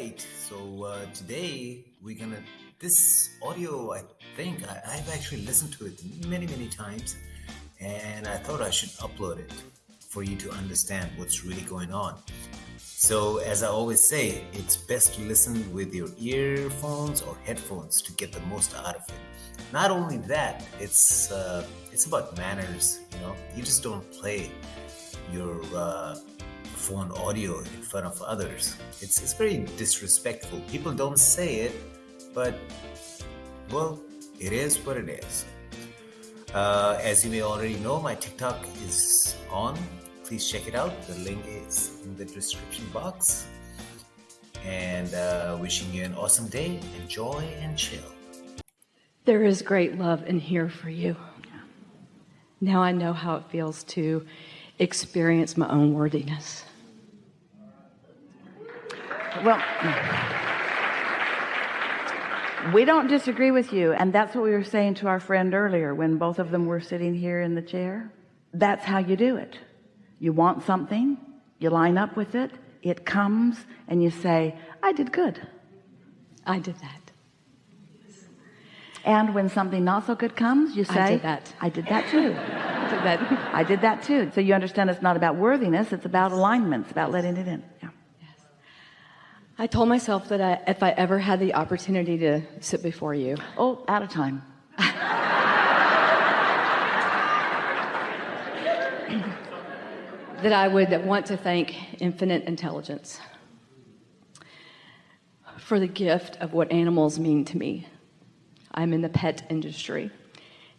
right. So uh, today we're gonna this audio i think I, i've actually listened to it many many times and i thought i should upload it for you to understand what's really going on. So as i always say it's best to listen with your earphones or headphones to get the most out of it. Not only that it's uh, it's about manners you know? You just don't play your uh, phone audio in front of others. It's, it's very disrespectful. People don't say it, but well, it is what it is. Uh, as you may already know, my TikTok is on. Please check it out. The link is in the description box. And uh, wishing you an awesome day. Enjoy and chill. There is great love in here for you. Now I know how it feels to experience my own worthiness. Well, we don't disagree with you. And that's what we were saying to our friend earlier when both of them were sitting here in the chair. That's how you do it. You want something, you line up with it, it comes, and you say, I did good. I did that. And when something not so good comes, you say, I did that. I did that too. I did that. I did that too. So you understand it's not about worthiness, it's about alignment, it's about letting it in. I told myself that I, if I ever had the opportunity to sit before you. Oh, out of time. that I would want to thank infinite intelligence for the gift of what animals mean to me. I'm in the pet industry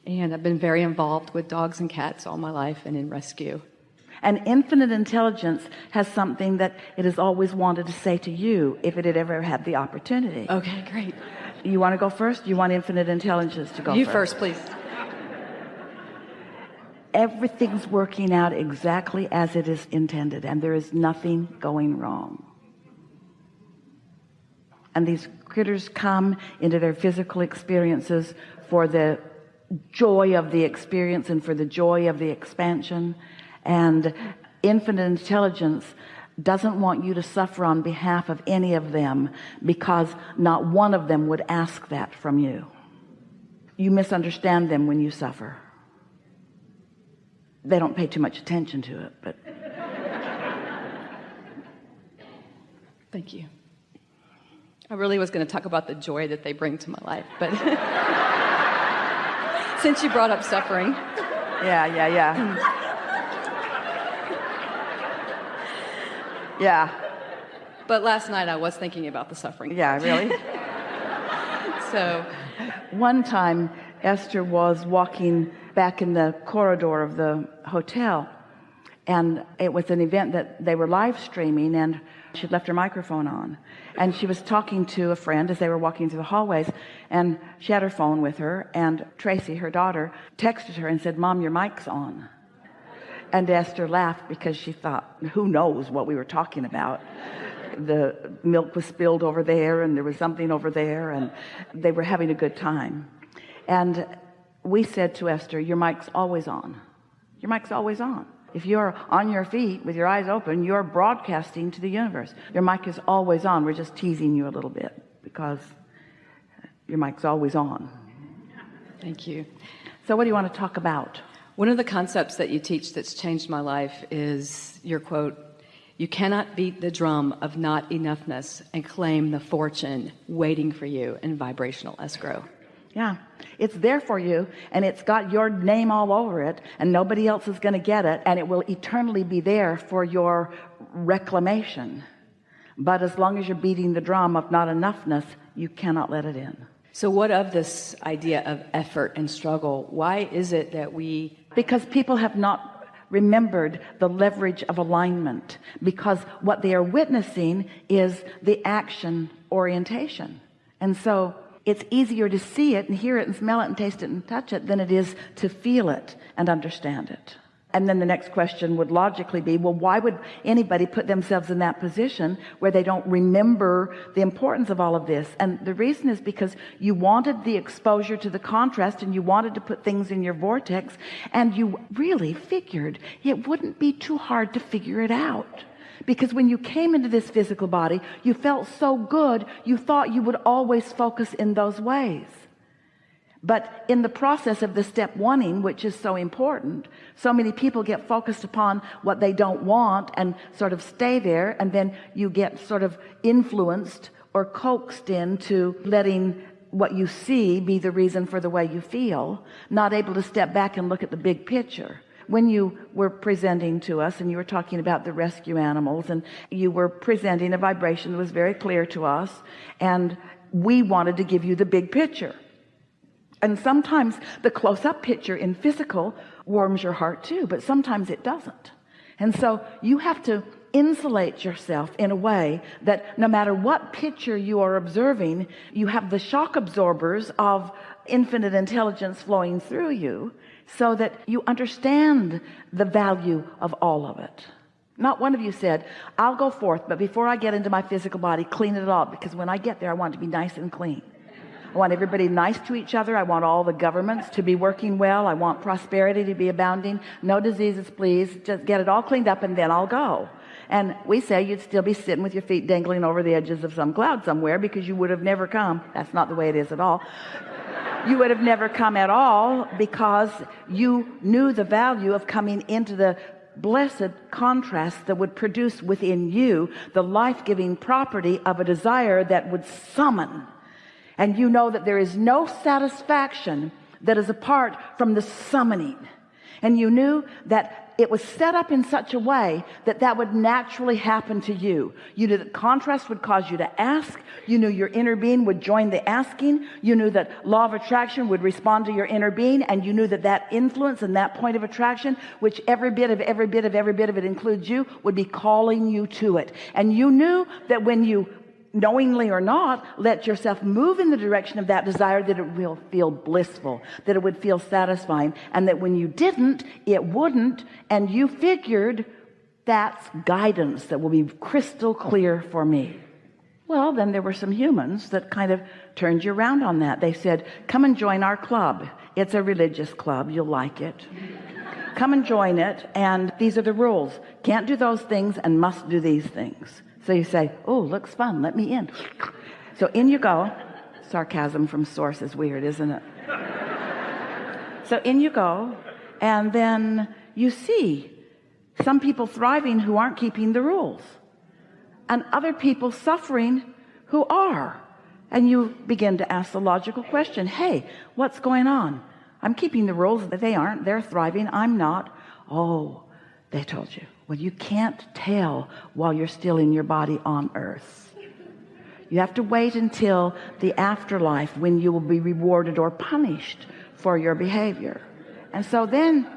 and I've been very involved with dogs and cats all my life and in rescue. And infinite intelligence has something that it has always wanted to say to you if it had ever had the opportunity. Okay, great. You want to go first? You want infinite intelligence to go you first? first, please. Everything's working out exactly as it is intended and there is nothing going wrong. And these critters come into their physical experiences for the joy of the experience and for the joy of the expansion and infinite intelligence doesn't want you to suffer on behalf of any of them because not one of them would ask that from you. You misunderstand them when you suffer. They don't pay too much attention to it but thank you. I really was going to talk about the joy that they bring to my life but since you brought up suffering. Yeah yeah yeah yeah. But last night I was thinking about the suffering. Yeah really? So one time Esther was walking back in the corridor of the hotel and it was an event that they were live streaming and she'd left her microphone on. And she was talking to a friend as they were walking through the hallways and she had her phone with her and Tracy her daughter texted her and said mom your mic's on and Esther laughed because she thought who knows what we were talking about? The milk was spilled over there and there was something over there and they were having a good time. And we said to Esther your mic's always on. Your mic's always on. If you're on your feet with your eyes open you're broadcasting to the universe. Your mic is always on. We're just teasing you a little bit because your mic's always on. Thank you. So what do you want to talk about one of the concepts that you teach that's changed my life is your quote, you cannot beat the drum of not enoughness and claim the fortune waiting for you in vibrational escrow. Yeah, it's there for you and it's got your name all over it and nobody else is going to get it and it will eternally be there for your reclamation. But as long as you're beating the drum of not enoughness, you cannot let it in. So what of this idea of effort and struggle? Why is it that we because people have not remembered the leverage of alignment. Because what they are witnessing is the action orientation. And so it's easier to see it and hear it and smell it and taste it and touch it than it is to feel it and understand it and then the next question would logically be well why would anybody put themselves in that position where they don't remember the importance of all of this? And the reason is because you wanted the exposure to the contrast and you wanted to put things in your vortex and you really figured it wouldn't be too hard to figure it out. Because when you came into this physical body you felt so good you thought you would always focus in those ways but in the process of the step wanting which is so important so many people get focused upon what they don't want and sort of stay there and then you get sort of influenced or coaxed into letting what you see be the reason for the way you feel not able to step back and look at the big picture. When you were presenting to us and you were talking about the rescue animals and you were presenting a vibration that was very clear to us and we wanted to give you the big picture and sometimes the close-up picture in physical warms your heart too but sometimes it doesn't. And so you have to insulate yourself in a way that no matter what picture you are observing you have the shock absorbers of infinite intelligence flowing through you so that you understand the value of all of it. Not one of you said I'll go forth but before I get into my physical body clean it all because when I get there I want to be nice and clean I want everybody nice to each other. I want all the governments to be working well. I want prosperity to be abounding. No diseases please. Just get it all cleaned up and then I'll go. And we say you'd still be sitting with your feet dangling over the edges of some cloud somewhere because you would have never come. That's not the way it is at all. You would have never come at all because you knew the value of coming into the blessed contrast that would produce within you the life-giving property of a desire that would summon and you know that there is no satisfaction that is apart from the summoning. And you knew that it was set up in such a way that that would naturally happen to you. You knew that contrast would cause you to ask. You knew your inner being would join the asking. You knew that law of attraction would respond to your inner being. And you knew that that influence and that point of attraction which every bit of every bit of every bit of it includes you would be calling you to it. And you knew that when you knowingly or not let yourself move in the direction of that desire that it will feel blissful that it would feel satisfying and that when you didn't it wouldn't and you figured that's guidance that will be crystal clear for me. Well then there were some humans that kind of turned you around on that. They said come and join our club. It's a religious club. You'll like it. Come and join it and these are the rules. Can't do those things and must do these things so you say oh looks fun. Let me in. So in you go. Sarcasm from source is weird isn't it? So in you go and then you see some people thriving who aren't keeping the rules and other people suffering who are. And you begin to ask the logical question hey what's going on? I'm keeping the rules that they aren't. They're thriving. I'm not. Oh they told you well you can't tell while you're still in your body on earth. You have to wait until the afterlife when you will be rewarded or punished for your behavior. And so then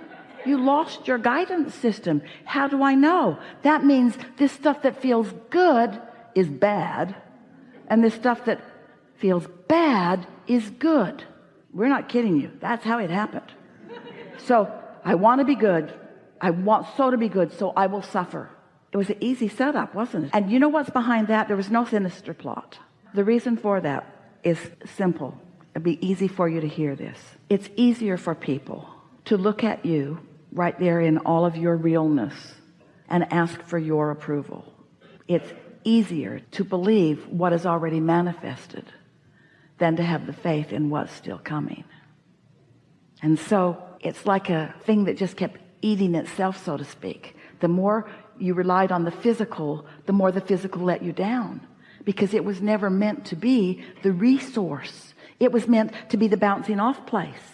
you lost your guidance system. How do I know? That means this stuff that feels good is bad and this stuff that feels bad is good. We're not kidding you. That's how it happened. So I want to be good I want so to be good so I will suffer. It was an easy setup wasn't it? And you know what's behind that? There was no sinister plot. The reason for that is simple. It'd be easy for you to hear this. It's easier for people to look at you right there in all of your realness and ask for your approval. It's easier to believe what is already manifested than to have the faith in what's still coming. And so it's like a thing that just kept eating itself so to speak. The more you relied on the physical the more the physical let you down. Because it was never meant to be the resource. It was meant to be the bouncing off place.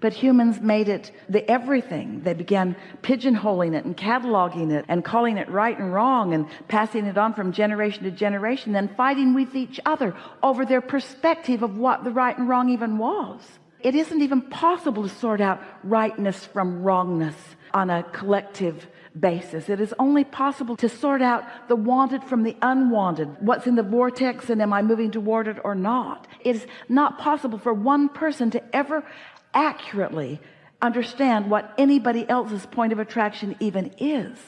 But humans made it the everything. They began pigeonholing it and cataloging it and calling it right and wrong and passing it on from generation to generation then fighting with each other over their perspective of what the right and wrong even was it isn't even possible to sort out rightness from wrongness on a collective basis. It is only possible to sort out the wanted from the unwanted. What's in the vortex and am I moving toward it or not? It is not possible for one person to ever accurately understand what anybody else's point of attraction even is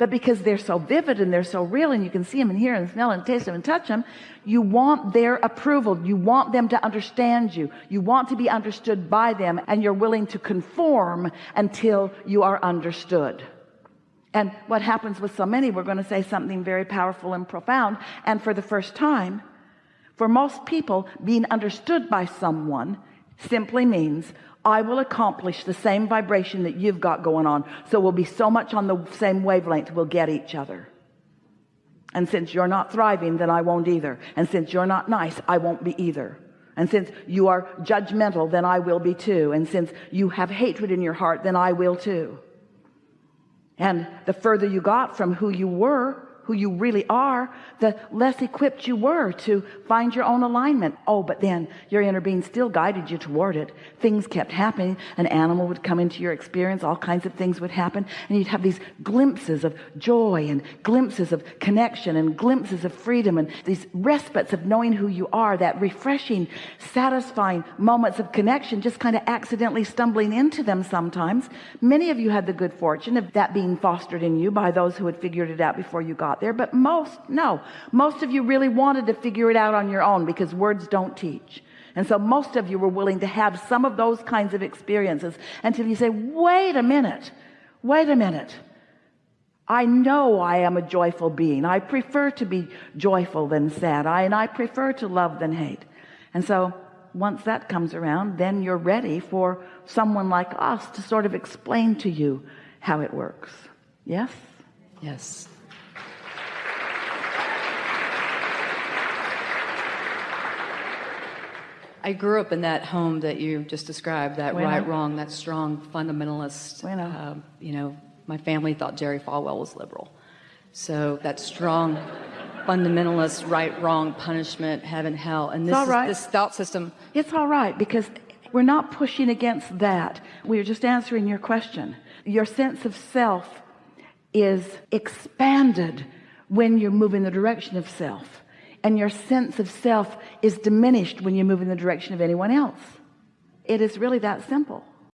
but because they're so vivid and they're so real and you can see them and hear and smell and taste them and touch them you want their approval. You want them to understand you. You want to be understood by them and you're willing to conform until you are understood. And what happens with so many we're going to say something very powerful and profound. And for the first time for most people being understood by someone simply means I will accomplish the same vibration that you've got going on. So we'll be so much on the same wavelength we'll get each other. And since you're not thriving then I won't either. And since you're not nice I won't be either. And since you are judgmental then I will be too. And since you have hatred in your heart then I will too. And the further you got from who you were who you really are the less equipped you were to find your own alignment. Oh but then your inner being still guided you toward it. Things kept happening. An animal would come into your experience. All kinds of things would happen. And you'd have these glimpses of joy and glimpses of connection and glimpses of freedom and these respites of knowing who you are that refreshing satisfying moments of connection just kind of accidentally stumbling into them sometimes. Many of you had the good fortune of that being fostered in you by those who had figured it out before you got there but most no. Most of you really wanted to figure it out on your own because words don't teach. And so most of you were willing to have some of those kinds of experiences until you say wait a minute. Wait a minute. I know I am a joyful being. I prefer to be joyful than sad. I and I prefer to love than hate. And so once that comes around then you're ready for someone like us to sort of explain to you how it works. Yes? Yes. I grew up in that home that you just described, that Bueno. right, wrong, that strong fundamentalist. Bueno. um, you know, my family thought Jerry Falwell was liberal. So that strong fundamentalist, right, wrong, punishment, heaven, hell. And this, all is, right. this thought system, It's all right because we're not pushing against that. We're just answering your question. Your sense of self is expanded when you're moving the direction of self. And your sense of self is diminished when you move in the direction of anyone else. It is really that simple.